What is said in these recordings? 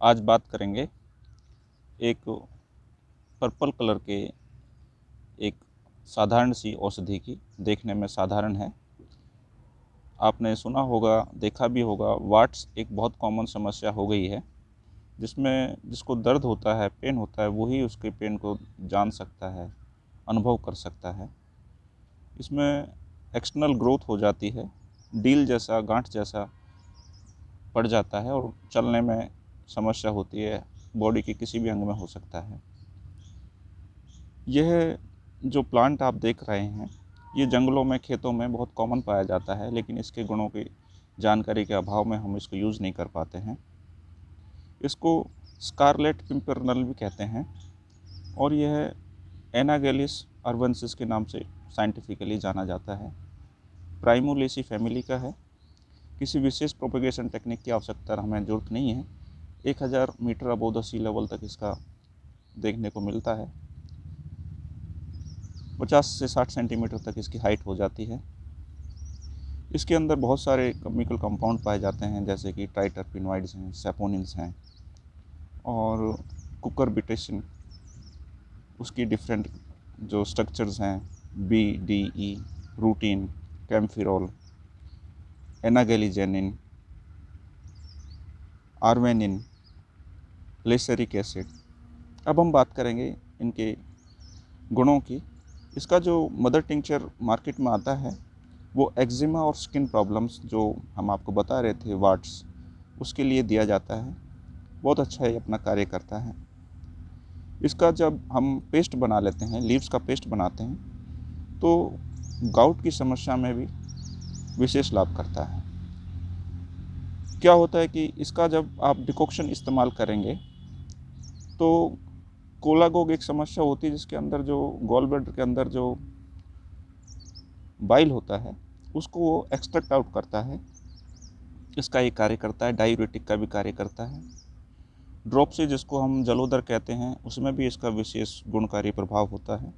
आज बात करेंगे एक पर्पल कलर के एक साधारण सी औषधि की, देखने में साधारण है। आपने सुना होगा, देखा भी होगा, वाट्स एक बहुत कॉमन समस्या हो गई है, जिसमें जिसको दर्द होता है, पेन होता है वही उसके पेन को जान सकता है, अनुभव कर सकता है। इसमें एक्सटर्नल ग्रोथ हो जाती है, डील जैसा, गांठ जैसा पड़ जाता है और चलने में समस्या होती है बॉडी के किसी भी अंग में हो सकता है। यह जो प्लांट आप देख रहे हैं, ये जंगलों में, खेतों में बहुत कॉमन पाया जाता है, लेकिन इसके गुणों की जानकारी के अभाव में हम इसको यूज़ नहीं कर पाते हैं। इसको स्कारलेट पिम्परनल भी कहते हैं, और यह एनागेलिस अर्बनसिस के नाम से साइंटिफिकली जाना जाता है। प्राइमोलेसी फैमिली का है। किसी विशेष प्रोपेगेशन टेक्निक की आवश्यकता हमें ज़रूरत नहीं है। एक हज़ार metre above the sea level तक इसका देखने को मिलता है। पचास से साठ सेंटीमीटर तक इसकी हाइट हो जाती है। इसके अंदर बहुत सारे केमिकल कंपाउंड पाए जाते हैं, जैसे कि ट्राइटरपिनवाइड्स हैं सेपोनिन्स हैं और कुकर बिटेशन उसकी डिफरेंट जो स्ट्रक्चर्स हैं B D E rutin kaempferol एनागेलीजेनिन आर्वेनिन लेसरिक एसिड अब हम बात करेंगे इनके गुणों की। इसका जो मदर टिंचर मार्केट में आता है, वो एक्जिमा और स्किन प्रॉब्लम्स जो हम आपको बता रहे थे वाट्स उसके लिए दिया जाता है। बहुत अच्छा ये अपना कार्य करता है। इसका जब हम पेस्ट बना लेते हैं लीव्स का पेस्ट बनाते हैं तो गाउट की समस्या में भी विशेष लाभ करता है। क्या होता है कि इसका जब आप डिकॉक्शन इस्तेमाल करेंगे तो कोलागोग एक समस्या होती है जिसके अंदर जो गॉल ब्लडर के अंदर जो बाइल होता है, उसको वो एक्सट्रैक्ट आउट करता है। इसका ये कार्य करता है डायूरेटिक का भी कार्य करता है। ड्रॉप से जिसको हम जलोदर कहते हैं, उसमें भी इसका विशेष गुणकारी प्रभाव होता है।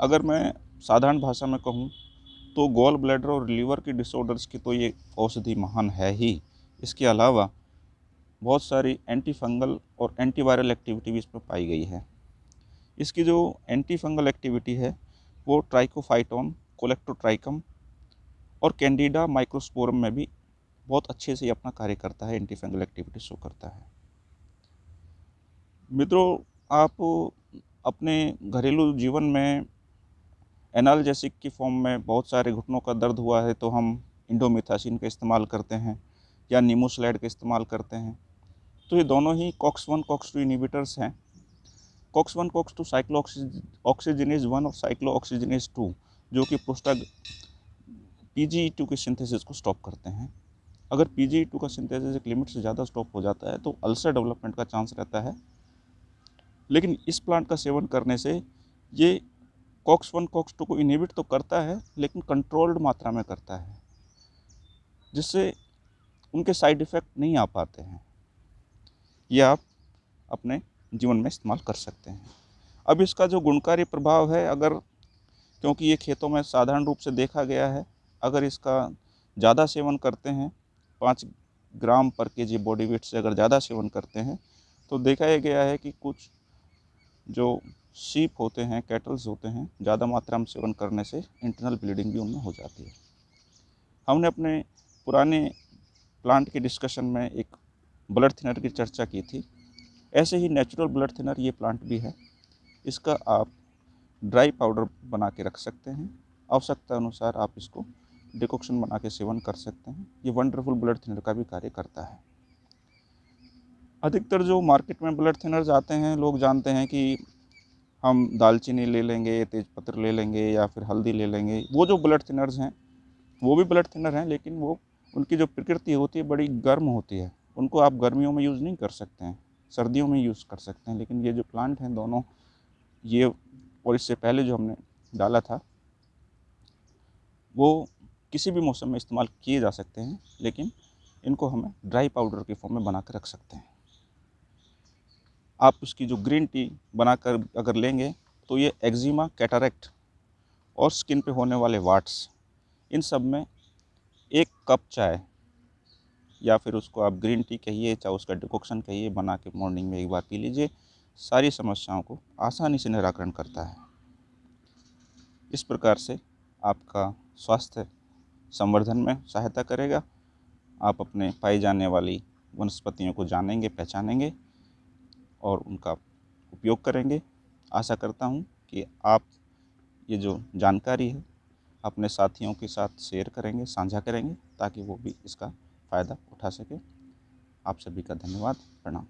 अगर मैं साधारण भाषा में कहूँ तो गॉल ब्लैडर और लीवर के डिसऑर्डर्स की तो ये औषधि महान है ही। इसके अलावा बहुत सारी एंटी फंगल और एंटीवायरल एक्टिविटी भी इसमें पाई गई है। इसकी जो एंटी फंगल एक्टिविटी है, वो ट्राइकोफाइटोन कोलेक्ट्रोट्राइकम और कैंडिडा माइक्रोस्पोरम में भी बहुत अच्छे से अपना कार्य करता है एंटी फंगल एक्टिविटी शो करता है। मित्रों, आप अपने घरेलू जीवन में एनालजेसिक की फॉर्म में बहुत सारे घुटनों का दर्द हुआ है तो हम इंडोमिथासिन का इस्तेमाल करते हैं या नीमोसलाइड का इस्तेमाल करते हैं। तो ये दोनों ही COX one COX two inhibitors हैं। COX one COX two cyclooxygenase one और साइक्लो ऑक्सीजनेज टू जो कि प्रोस्टा पी टू के सिंथेसिस को स्टॉप करते हैं। अगर पी टू का सिंथेसिस एक लिमिट से ज़्यादा स्टॉप हो जाता है तो अल्सर डेवलपमेंट का चांस रहता है। लेकिन इस प्लांट का सेवन करने से ये कॉक्स वन कॉक्स टू को इनहिबिट तो करता है, लेकिन कंट्रोल्ड मात्रा में करता है, जिससे उनके साइड इफ़ेक्ट नहीं आ पाते हैं। ये आप अपने जीवन में इस्तेमाल कर सकते हैं। अब इसका जो गुणकारी प्रभाव है, अगर, क्योंकि ये खेतों में साधारण रूप से देखा गया है, अगर इसका ज़्यादा सेवन करते हैं, पाँच ग्राम पर के जी बॉडी वेट से अगर ज़्यादा सेवन करते हैं तो देखा यह गया है कि कुछ जो सीप होते हैं, कैटल्स होते हैं, ज़्यादा मात्रा में सेवन करने से इंटरनल ब्लीडिंग भी उनमें हो जाती है। हमने अपने पुराने प्लांट के डिस्कशन में एक ब्लड थिनर की चर्चा की थी। ऐसे ही नेचुरल ब्लड थिनर ये प्लांट भी है। इसका आप ड्राई पाउडर बना के रख सकते हैं। आवश्यकता अनुसार आप इसको डिकॉक्शन बना के सेवन कर सकते हैं। ये वंडरफुल ब्लड थिनर का भी कार्य करता है। अधिकतर जो मार्केट में ब्लड थिनर्स आते हैं, लोग जानते हैं कि हम दालचीनी ले लेंगे, तेज़पत्र ले लेंगे या फिर हल्दी ले लेंगे। वो जो ब्लड थिनर्स हैं, वो भी ब्लड थिनर हैं, लेकिन वो, उनकी जो प्रकृति होती है, बड़ी गर्म होती है। उनको आप गर्मियों में यूज़ नहीं कर सकते हैं, सर्दियों में यूज़ कर सकते हैं, लेकिन ये जो प्लांट हैं दोनों, ये और इससे पहले जो हमने डाला था, वो किसी भी मौसम में इस्तेमाल किए जा सकते हैं, लेकिन इनको हमें ड्राई पाउडर के फॉर्म में बना कर रख सकते हैं। आप उसकी जो ग्रीन टी बनाकर अगर लेंगे तो ये एक्जिमा कैटारेक्ट और स्किन पे होने वाले वाट्स इन सब में एक कप चाय या फिर उसको आप ग्रीन टी कहिए, चाहे उसका डिकोक्शन कहिए, बना के मॉर्निंग में एक बार पी लीजिए। सारी समस्याओं को आसानी से निराकरण करता है। इस प्रकार से आपका स्वास्थ्य संवर्धन में सहायता करेगा। आप अपने पाई जाने वाली वनस्पतियों को जानेंगे, पहचानेंगे और उनका उपयोग करेंगे। आशा करता हूँ कि आप ये जो जानकारी है, अपने साथियों के साथ शेयर करेंगे, साझा करेंगे, ताकि वो भी इसका फ़ायदा उठा सके। आप सभी का धन्यवाद। प्रणाम।